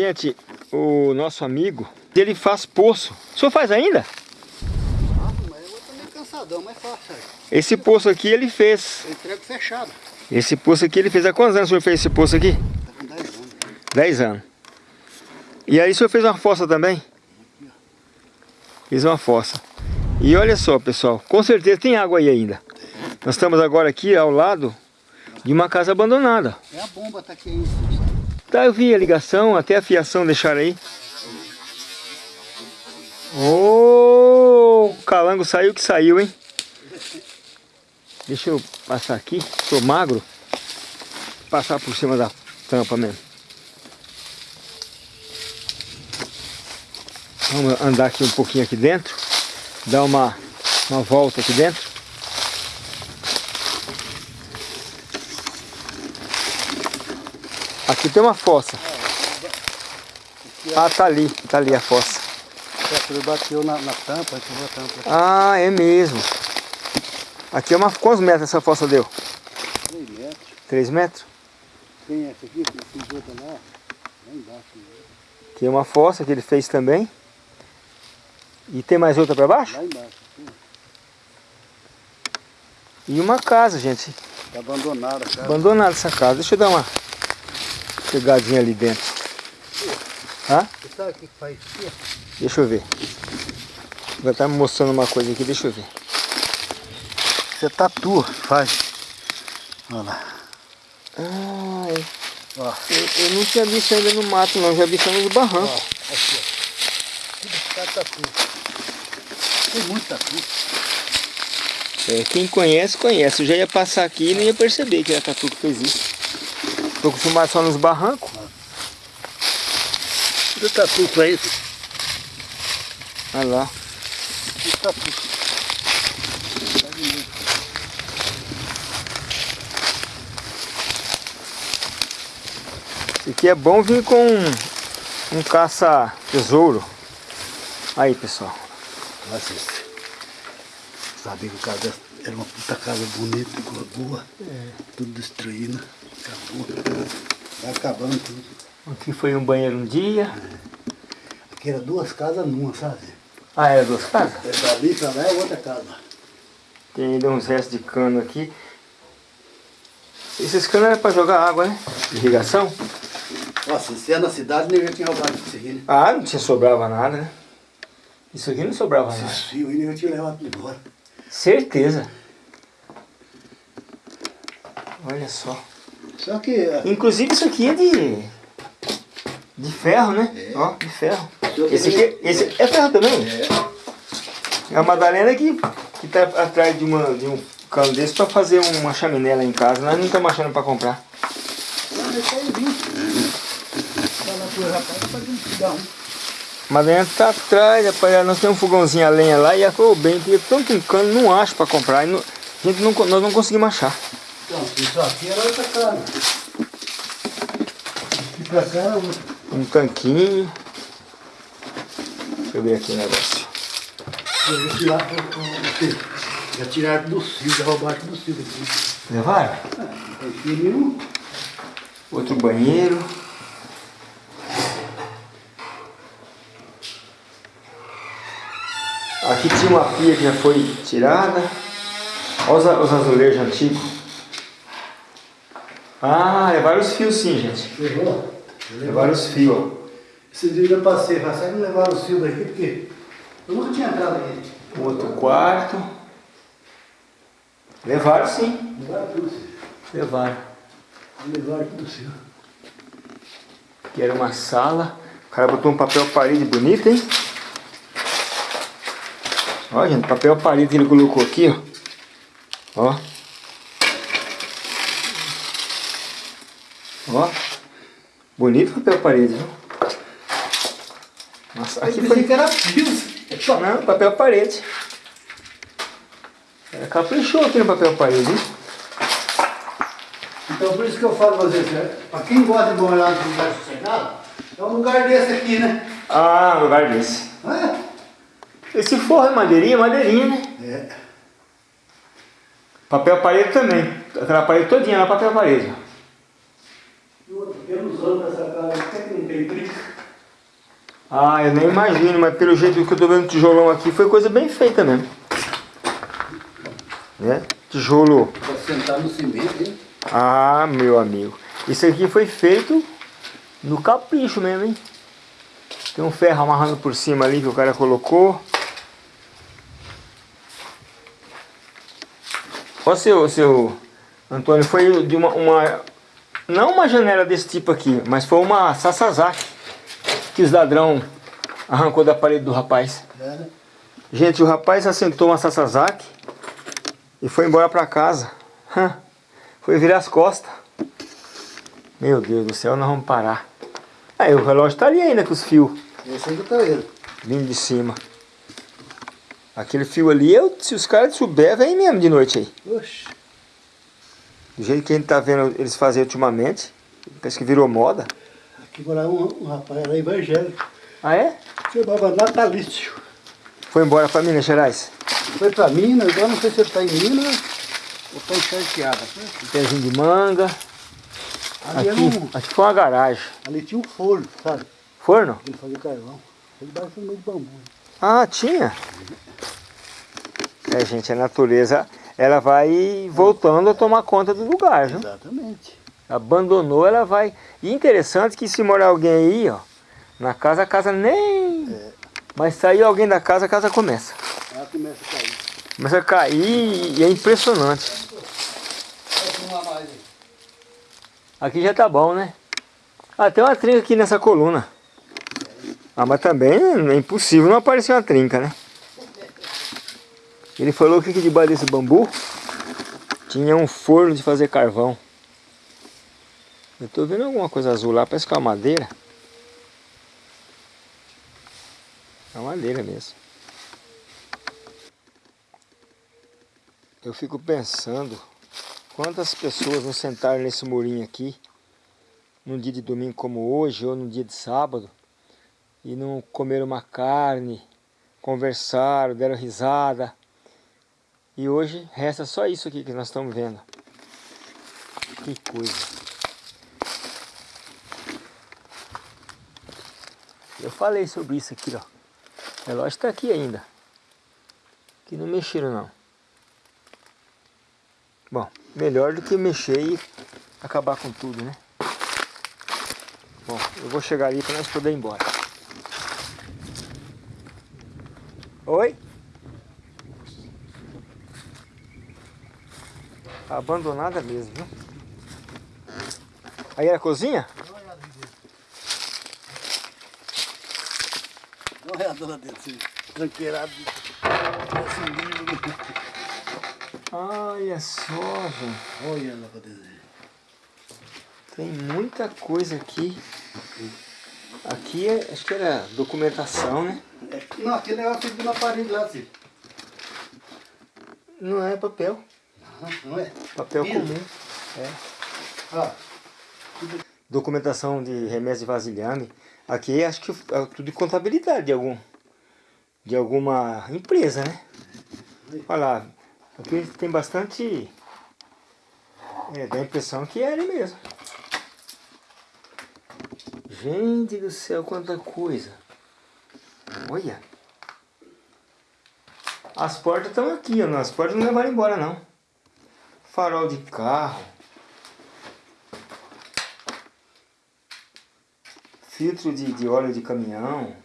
Gente, o nosso amigo, ele faz poço. O senhor faz ainda? Esse poço aqui ele fez. Entrego fechado. Esse poço aqui ele fez há quantos anos o senhor fez esse poço aqui? 10 anos. 10 anos. E aí o senhor fez uma fossa também? Fiz uma fossa. E olha só, pessoal, com certeza tem água aí ainda. Nós estamos agora aqui ao lado de uma casa abandonada. É a bomba tá aqui ainda. Tá, eu vi a ligação, até a fiação deixaram aí. Ô, oh, o calango saiu que saiu, hein? Deixa eu passar aqui, sou magro. Passar por cima da tampa mesmo. Vamos andar aqui um pouquinho aqui dentro. Dar uma, uma volta aqui dentro. Aqui tem uma fossa. Ah, tá ali, tá ali a fossa. Ele bateu na, na tampa, ativou a tampa. Ah, é mesmo. Aqui é uma... Quantos metros essa fossa deu? 3 metros. 3 metros? Tem essa aqui, fiz outra lá, lá embaixo. Aqui é uma fossa que ele fez também. E tem mais outra para baixo? Lá embaixo. Sim. E uma casa, gente. Tá abandonada a casa. Abandonada essa casa. Deixa eu dar uma pegadinha ali dentro. Hã? Deixa eu ver. Vai estar me mostrando uma coisa aqui, deixa eu ver. Você tatua, faz. Olha lá. É. Ó. eu, eu, não tinha visto ainda no mato não, já vi só nos barrancos. Ó, aqui, ó. Tudo ficar tatu. Tem muito tatu. É, quem conhece, conhece. Eu já ia passar aqui e não ia perceber que era tatu que fez isso. Tô acostumado só nos barrancos. Tudo tatu pra isso. Olha lá. Tudo tatu. Isso aqui é bom vir com um, um caça-tesouro. Aí, pessoal. Nossa, sabia que o casa era uma puta casa bonita, boa. É. Tudo destruindo. Acabou. Vai acabando tudo. Aqui foi um banheiro um dia. É. Aqui era duas casas numa, sabe? Ah, era duas casas? É dali pra lá é outra casa. Tem ainda uns restos de cano aqui. Esses canos eram para jogar água, né? Irrigação. Nossa, se é na cidade, nem já tinha roubado isso aqui, né? Ah, não tinha sobrava nada, né? Isso aqui não sobrava Esses nada. Esses fios aí nem tinha levado embora. Certeza. Olha só. Só que... Inclusive isso aqui é de... De ferro, né? É. Ó, de ferro. Esse aqui esse é ferro também? É. É a Madalena que, que tá atrás de, uma, de um cano desse para fazer uma chaminé lá em casa. Nós não estamos achando para comprar. Não, deixa aí vir. Mas dentro tá atrás, rapaz, nós temos um fogãozinho a lenha lá e ficou bem, tinha tanto um cano, não acho para comprar, não, a gente não, nós não conseguimos achar. Então, isso aqui era outra cara. Aqui pra cá era outra. Um tanquinho. Deixa eu ver aqui o negócio. Já tiraram do cio, já roubaram do cio aqui. Levaram? Ah, Outro banheiro. Aqui tinha uma pia que já foi tirada. Olha os, azulejos antigos. Ah, levaram os fios sim, gente. Levou? Levaram os fios, ó. Esse dia eu passei, passei não levaram os fios daqui, porque eu nunca tinha entrado aqui. Outro quarto. Levaram sim. Levaram tudo, sim. Levaram. Levaram tudo sim. Aqui era uma sala. O cara botou um papel parede bonito, hein? Olha, gente, papel parede que ele colocou aqui, ó. Ó. Ó. Bonito papel parede, viu? Nossa, aqui foi... que era fios. Não, papel parede. Ela caprichou aqui no papel parede, hein? Então por isso que eu falo pra vocês, né? pra quem gosta de morar num lugar sossegado, é um lugar desse aqui, né? Ah, um lugar desse. É? Esse forro é madeirinha, madeirinha, né? É. Papel parede também. Aquela parede todinha lá, papel parede. E outro, pelos anos dessa casa, até que não tem trinca. Ah, eu nem imagino, mas pelo jeito que eu tô vendo o tijolão aqui, foi coisa bem feita mesmo. Né? Tijolo. Pra sentar no cimento, hein? Ah, meu amigo. Isso aqui foi feito no capricho mesmo, hein? Tem um ferro amarrando por cima ali que o cara colocou. Ó, seu, seu Antônio, foi de uma, uma... Não uma janela desse tipo aqui, mas foi uma Sasazaki que os ladrão arrancou da parede do rapaz. Gente, o rapaz assentou uma Sasazaki e foi embora pra casa. Foi virar as costas. Meu Deus do céu, nós vamos parar. Aí o relógio tá ali ainda com os fios Esse ainda tá ele. vindo de cima. Aquele fio ali, eu, se os caras souberem, vem mesmo de noite aí. Oxe. Do jeito que a gente tá vendo eles fazerem ultimamente. Parece que virou moda. Aqui morava um, um rapaz, era evangélico. Ah é? Chamava Natalício. Foi embora pra Minas Gerais. Foi pra Minas, agora não sei se ele tá em Minas ou tá em Charqueada. Pezinho de manga. Ali, era Aqui, um, aqui foi uma garagem. ali tinha um forno, sabe? Forno? Ele fazia carvão. Ele debaixo do meio de bambu. Ah, tinha. É, gente, a natureza, ela vai voltando a tomar conta do lugar, viu? Exatamente. Abandonou, ela vai... E interessante que se morar alguém aí, ó, na casa, a casa nem... É. Mas sair alguém da casa, a casa começa. Ela começa a cair. Começa a cair e é impressionante. Aqui já tá bom, né? Ah, tem uma trinca aqui nessa coluna. Ah, mas também é impossível não aparecer uma trinca, né? Ele falou que aqui debaixo desse bambu tinha um forno de fazer carvão. Eu tô vendo alguma coisa azul lá, parece que é uma madeira. É uma madeira mesmo. Eu fico pensando quantas pessoas não sentaram nesse murinho aqui num dia de domingo como hoje ou num dia de sábado e não comeram uma carne, conversaram, deram risada. E hoje resta só isso aqui que nós estamos vendo. Que coisa. Eu falei sobre isso aqui, ó. O relógio está aqui ainda. Que não mexeram não. Bom, melhor do que mexer e acabar com tudo, né? Bom, eu vou chegar ali para nós poder ir embora. Oi? Abandonada mesmo, viu? Aí era a cozinha? Uma olhada lá dentro, assim, tranqueirado. Lindo. Olha só, gente. Olha lá pra dentro. Tem muita coisa aqui. Aqui é, acho que era documentação, né? É, não, aquele negócio fica na parede lá, assim. Não é papel. Não é? Papel comum. É. Ah, Documentação de remessa de vasilhame. Aqui acho que é tudo de contabilidade de algum de alguma empresa, né? Olha lá, aqui tem bastante. É, dá a impressão que é ele mesmo. Gente do céu, quanta coisa! Olha! As portas estão aqui, ó. As portas não levaram embora não. Farol de carro. Filtro de, de óleo de caminhão.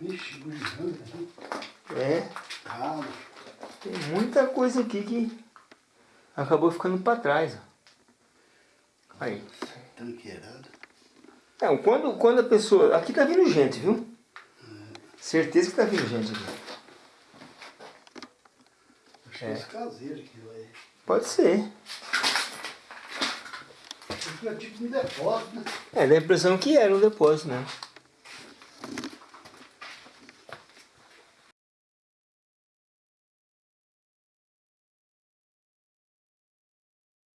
vixe. É, tem muita coisa aqui que acabou ficando para trás. ó. Aí. Tranqueirado. Não, quando, quando a pessoa... Aqui tá vindo gente, viu? Certeza que tá vindo gente aqui. Acho que É. os caseiros aqui, vai. Pode ser. É tipo um depósito, né? É, dá a impressão que era um depósito, né?